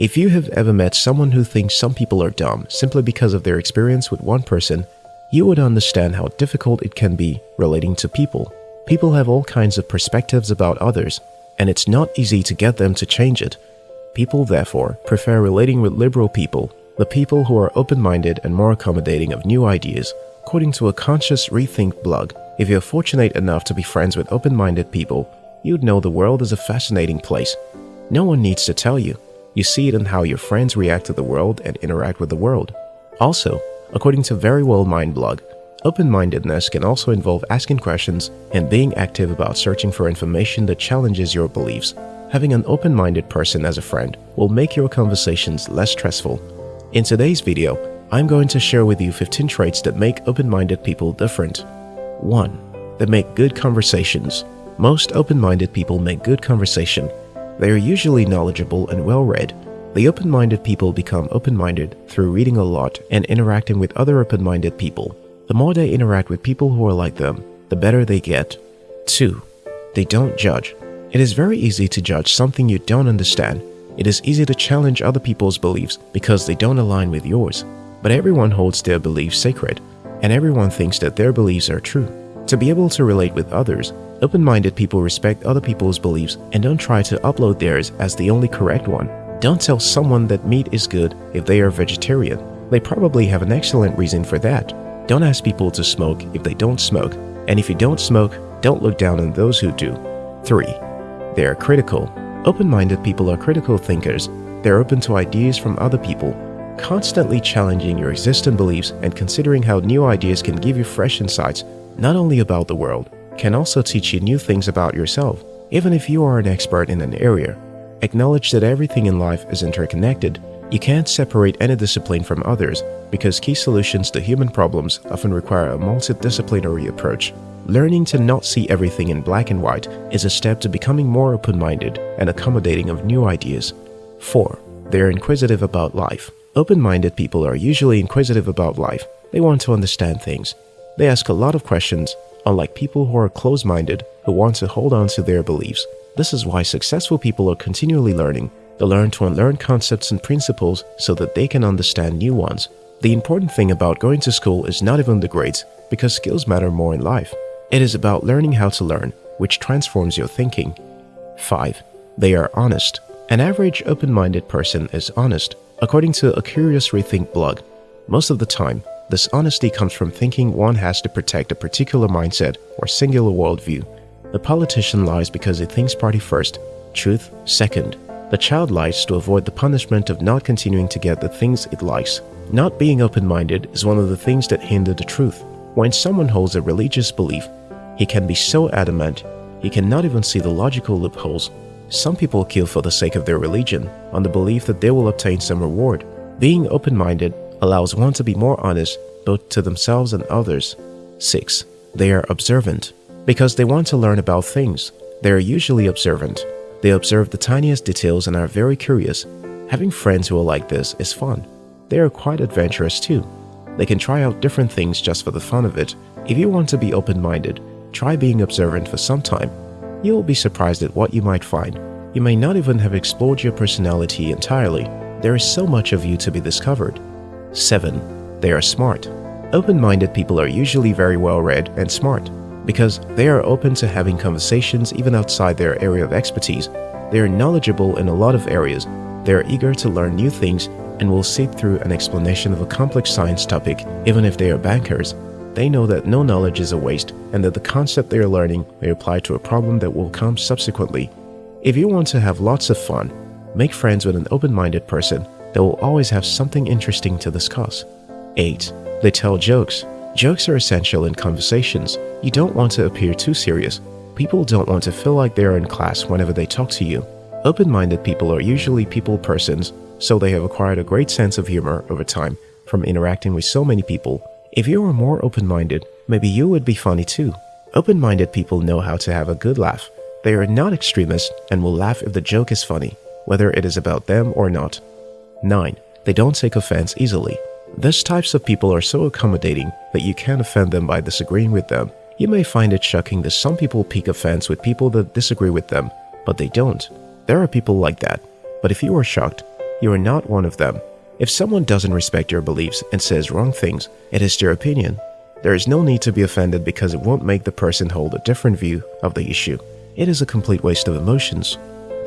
If you have ever met someone who thinks some people are dumb simply because of their experience with one person, you would understand how difficult it can be relating to people. People have all kinds of perspectives about others, and it's not easy to get them to change it. People, therefore, prefer relating with liberal people, the people who are open-minded and more accommodating of new ideas. According to a conscious rethink blog, if you're fortunate enough to be friends with open-minded people, you'd know the world is a fascinating place. No one needs to tell you. You see it in how your friends react to the world and interact with the world. Also, according to Verywell Mind blog, open-mindedness can also involve asking questions and being active about searching for information that challenges your beliefs. Having an open-minded person as a friend will make your conversations less stressful. In today's video, I'm going to share with you 15 traits that make open-minded people different. 1. They make good conversations. Most open-minded people make good conversation. They are usually knowledgeable and well-read. The open-minded people become open-minded through reading a lot and interacting with other open-minded people. The more they interact with people who are like them, the better they get. 2. They don't judge. It is very easy to judge something you don't understand. It is easy to challenge other people's beliefs because they don't align with yours. But everyone holds their beliefs sacred, and everyone thinks that their beliefs are true. To be able to relate with others, open-minded people respect other people's beliefs and don't try to upload theirs as the only correct one. Don't tell someone that meat is good if they are vegetarian. They probably have an excellent reason for that. Don't ask people to smoke if they don't smoke, and if you don't smoke, don't look down on those who do. 3. They are critical. Open-minded people are critical thinkers. They're open to ideas from other people, constantly challenging your existing beliefs and considering how new ideas can give you fresh insights, not only about the world, can also teach you new things about yourself. Even if you are an expert in an area, acknowledge that everything in life is interconnected. You can't separate any discipline from others because key solutions to human problems often require a multidisciplinary approach. Learning to not see everything in black and white is a step to becoming more open-minded and accommodating of new ideas. 4. They are inquisitive about life. Open-minded people are usually inquisitive about life. They want to understand things. They ask a lot of questions, unlike people who are closed-minded who want to hold on to their beliefs. This is why successful people are continually learning. They learn to unlearn concepts and principles so that they can understand new ones. The important thing about going to school is not even the grades, because skills matter more in life. It is about learning how to learn, which transforms your thinking. 5. They are honest. An average open-minded person is honest. According to a Curious Rethink blog, most of the time, this honesty comes from thinking one has to protect a particular mindset or singular worldview. The politician lies because he thinks party first, truth second. The child lies to avoid the punishment of not continuing to get the things it likes. Not being open-minded is one of the things that hinder the truth. When someone holds a religious belief, he can be so adamant, he cannot even see the logical loopholes. Some people kill for the sake of their religion, on the belief that they will obtain some reward. Being open-minded allows one to be more honest both to themselves and others. 6. They are observant. Because they want to learn about things, they are usually observant. They observe the tiniest details and are very curious. Having friends who are like this is fun. They are quite adventurous too. They can try out different things just for the fun of it. If you want to be open-minded, Try being observant for some time. You will be surprised at what you might find. You may not even have explored your personality entirely. There is so much of you to be discovered. 7. They are smart. Open-minded people are usually very well-read and smart because they are open to having conversations even outside their area of expertise. They are knowledgeable in a lot of areas. They are eager to learn new things and will sit through an explanation of a complex science topic even if they are bankers. They know that no knowledge is a waste and that the concept they are learning may apply to a problem that will come subsequently. If you want to have lots of fun, make friends with an open-minded person that will always have something interesting to discuss. 8. They tell jokes. Jokes are essential in conversations. You don't want to appear too serious. People don't want to feel like they are in class whenever they talk to you. Open-minded people are usually people persons, so they have acquired a great sense of humor over time from interacting with so many people if you were more open-minded, maybe you would be funny too. Open-minded people know how to have a good laugh. They are not extremists and will laugh if the joke is funny, whether it is about them or not. 9. They don't take offense easily. These types of people are so accommodating that you can't offend them by disagreeing with them. You may find it shocking that some people pick offense with people that disagree with them, but they don't. There are people like that. But if you are shocked, you are not one of them. If someone doesn't respect your beliefs and says wrong things, it is their opinion. There is no need to be offended because it won't make the person hold a different view of the issue. It is a complete waste of emotions.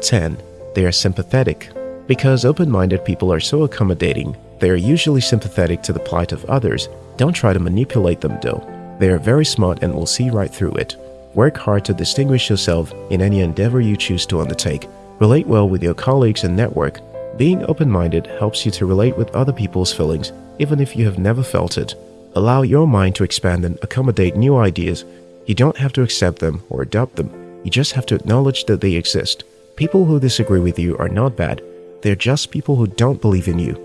10. They are sympathetic. Because open-minded people are so accommodating, they are usually sympathetic to the plight of others. Don't try to manipulate them though. They are very smart and will see right through it. Work hard to distinguish yourself in any endeavor you choose to undertake. Relate well with your colleagues and network. Being open-minded helps you to relate with other people's feelings, even if you have never felt it. Allow your mind to expand and accommodate new ideas. You don't have to accept them or adopt them. You just have to acknowledge that they exist. People who disagree with you are not bad. They're just people who don't believe in you.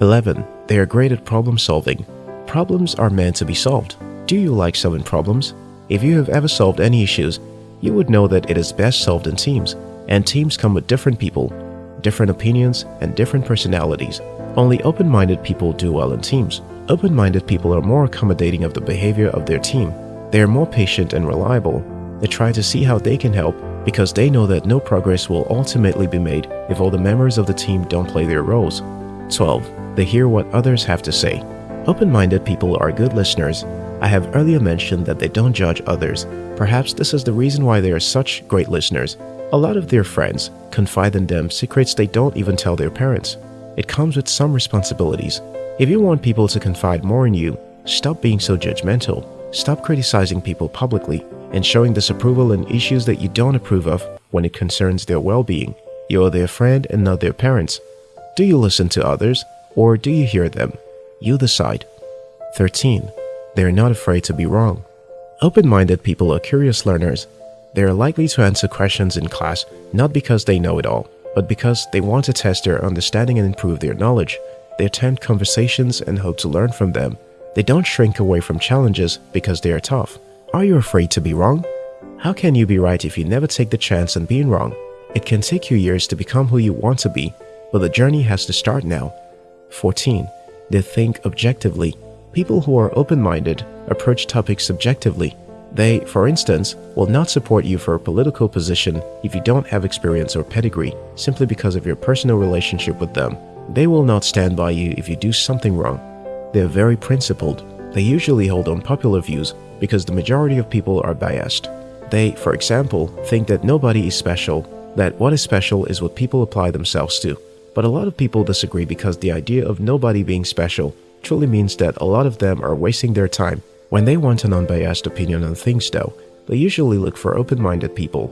11. They are great at problem solving. Problems are meant to be solved. Do you like solving problems? If you have ever solved any issues, you would know that it is best solved in teams, and teams come with different people, different opinions, and different personalities. Only open-minded people do well in teams. Open-minded people are more accommodating of the behavior of their team. They are more patient and reliable. They try to see how they can help because they know that no progress will ultimately be made if all the members of the team don't play their roles. 12. They hear what others have to say. Open-minded people are good listeners I have earlier mentioned that they don't judge others. Perhaps this is the reason why they are such great listeners. A lot of their friends confide in them secrets they don't even tell their parents. It comes with some responsibilities. If you want people to confide more in you, stop being so judgmental. Stop criticizing people publicly and showing disapproval in issues that you don't approve of when it concerns their well-being. You are their friend and not their parents. Do you listen to others or do you hear them? You decide. 13. They are not afraid to be wrong. Open-minded people are curious learners. They are likely to answer questions in class not because they know it all, but because they want to test their understanding and improve their knowledge. They attend conversations and hope to learn from them. They don't shrink away from challenges because they are tough. Are you afraid to be wrong? How can you be right if you never take the chance on being wrong? It can take you years to become who you want to be, but the journey has to start now. 14. They think objectively People who are open-minded approach topics subjectively. They, for instance, will not support you for a political position if you don't have experience or pedigree, simply because of your personal relationship with them. They will not stand by you if you do something wrong. They are very principled. They usually hold unpopular views because the majority of people are biased. They, for example, think that nobody is special, that what is special is what people apply themselves to. But a lot of people disagree because the idea of nobody being special truly means that a lot of them are wasting their time. When they want an unbiased opinion on things though, they usually look for open-minded people.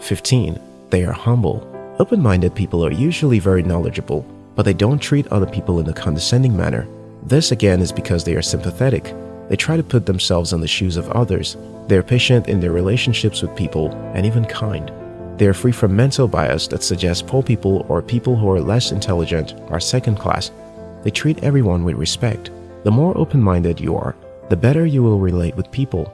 15. They are humble. Open-minded people are usually very knowledgeable, but they don't treat other people in a condescending manner. This again is because they are sympathetic. They try to put themselves in the shoes of others. They are patient in their relationships with people and even kind. They are free from mental bias that suggests poor people or people who are less intelligent are second class they treat everyone with respect. The more open-minded you are, the better you will relate with people.